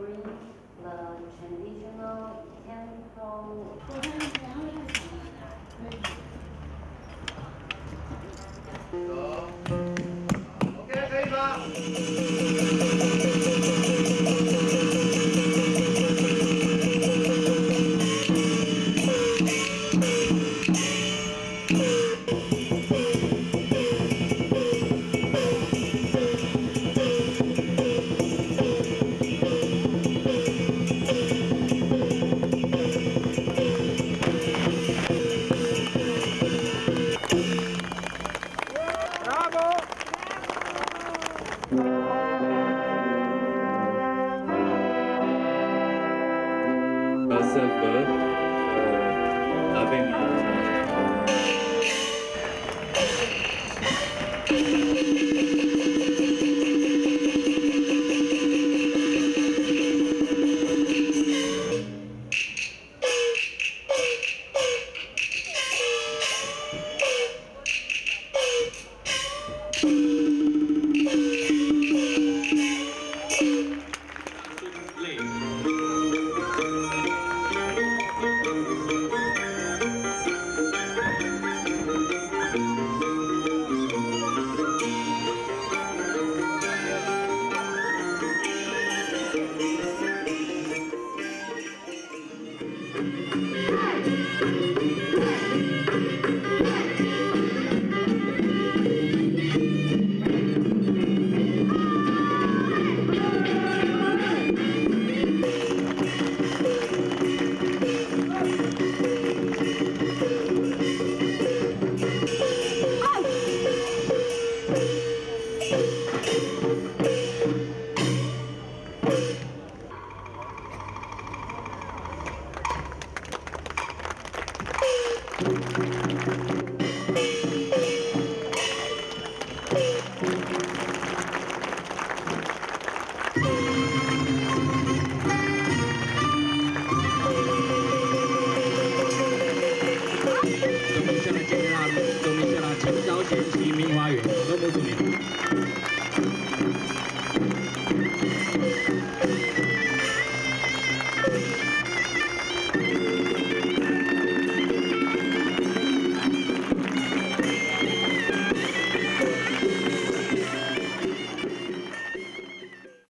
bring the traditional temple. Okay, 可以吗？Bravo! Bravo! Bravo. Seventeen.